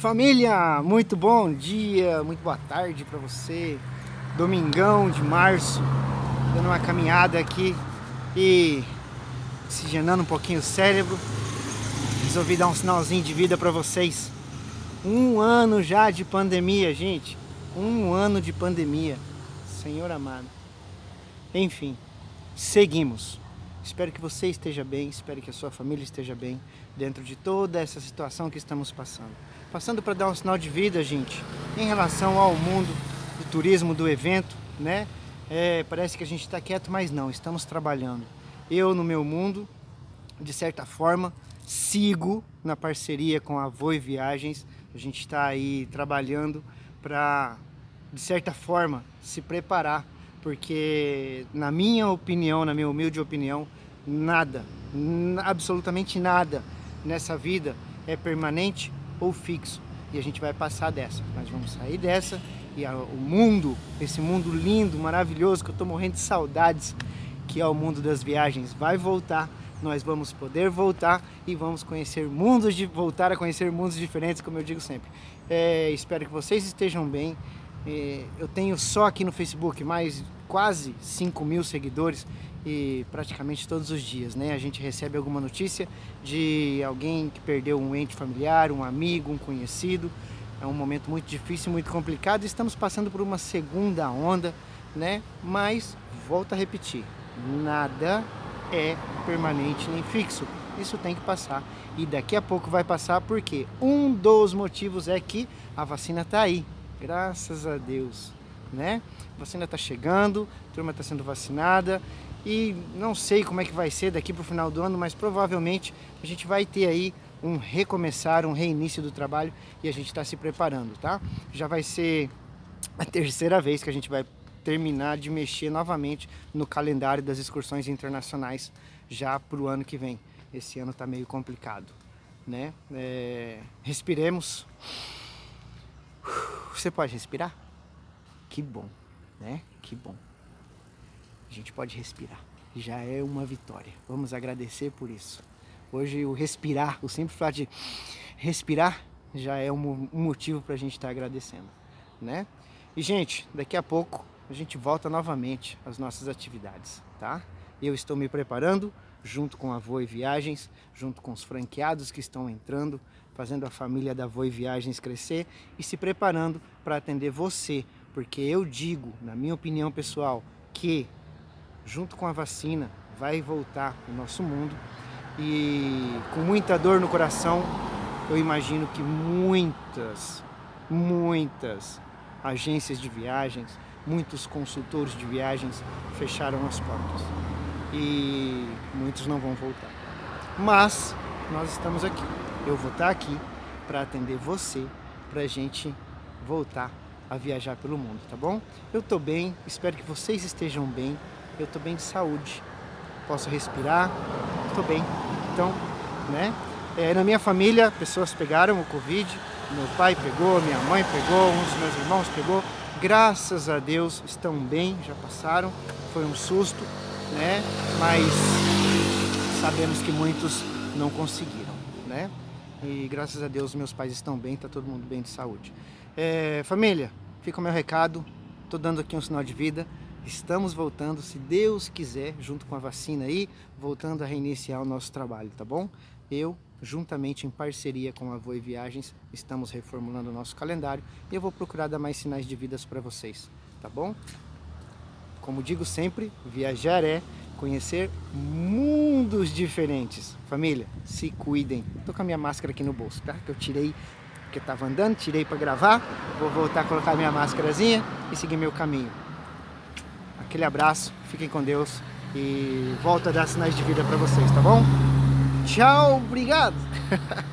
Família, muito bom dia, muito boa tarde para você. Domingão de março, dando uma caminhada aqui e oxigenando um pouquinho o cérebro. Resolvi dar um sinalzinho de vida para vocês. Um ano já de pandemia, gente. Um ano de pandemia. Senhor amado. Enfim, seguimos. Espero que você esteja bem, espero que a sua família esteja bem dentro de toda essa situação que estamos passando. Passando para dar um sinal de vida, gente, em relação ao mundo do turismo, do evento, né? É, parece que a gente está quieto, mas não, estamos trabalhando. Eu, no meu mundo, de certa forma, sigo na parceria com a Voi Viagens. A gente está aí trabalhando para, de certa forma, se preparar porque na minha opinião, na minha humilde opinião, nada, absolutamente nada nessa vida é permanente ou fixo. E a gente vai passar dessa, nós vamos sair dessa e a, o mundo, esse mundo lindo, maravilhoso, que eu estou morrendo de saudades, que é o mundo das viagens, vai voltar, nós vamos poder voltar e vamos conhecer mundos, de voltar a conhecer mundos diferentes, como eu digo sempre. É, espero que vocês estejam bem, eu tenho só aqui no Facebook mais quase 5 mil seguidores e praticamente todos os dias, né? A gente recebe alguma notícia de alguém que perdeu um ente familiar, um amigo, um conhecido. É um momento muito difícil, muito complicado. Estamos passando por uma segunda onda, né? Mas, volto a repetir, nada é permanente nem fixo. Isso tem que passar. E daqui a pouco vai passar porque um dos motivos é que a vacina está aí. Graças a Deus, né? A vacina está chegando, a turma está sendo vacinada e não sei como é que vai ser daqui para o final do ano, mas provavelmente a gente vai ter aí um recomeçar, um reinício do trabalho e a gente está se preparando, tá? Já vai ser a terceira vez que a gente vai terminar de mexer novamente no calendário das excursões internacionais já para o ano que vem. Esse ano está meio complicado, né? É... Respiremos. Você pode respirar? Que bom, né? Que bom. A gente pode respirar. Já é uma vitória. Vamos agradecer por isso. Hoje o respirar, o simples fato de respirar já é um motivo para a gente estar tá agradecendo, né? E gente, daqui a pouco a gente volta novamente às nossas atividades, tá? Eu estou me preparando junto com a Voe Viagens, junto com os franqueados que estão entrando, fazendo a família da Voe Viagens crescer e se preparando para atender você, porque eu digo, na minha opinião pessoal, que junto com a vacina vai voltar o nosso mundo. E com muita dor no coração, eu imagino que muitas, muitas agências de viagens, muitos consultores de viagens fecharam as portas. E muitos não vão voltar. Mas nós estamos aqui eu vou estar aqui para atender você, para a gente voltar a viajar pelo mundo, tá bom? Eu estou bem, espero que vocês estejam bem, eu estou bem de saúde, posso respirar, estou bem. Então, né? É, na minha família, pessoas pegaram o Covid, meu pai pegou, minha mãe pegou, um dos meus irmãos pegou, graças a Deus estão bem, já passaram, foi um susto, né? Mas sabemos que muitos não conseguiram, né? E graças a Deus meus pais estão bem, tá todo mundo bem de saúde. É, família, fica o meu recado, tô dando aqui um sinal de vida. Estamos voltando, se Deus quiser, junto com a vacina aí, voltando a reiniciar o nosso trabalho, tá bom? Eu, juntamente em parceria com a Voe Viagens, estamos reformulando o nosso calendário e eu vou procurar dar mais sinais de vidas para vocês, tá bom? Como digo sempre, viajar é conhecer mundos diferentes. Família, se cuidem. Tô com a minha máscara aqui no bolso, tá? Que eu tirei porque tava andando, tirei para gravar. Vou voltar a colocar minha máscarazinha e seguir meu caminho. Aquele abraço, fiquem com Deus e volto a dar sinais de vida para vocês, tá bom? Tchau, obrigado!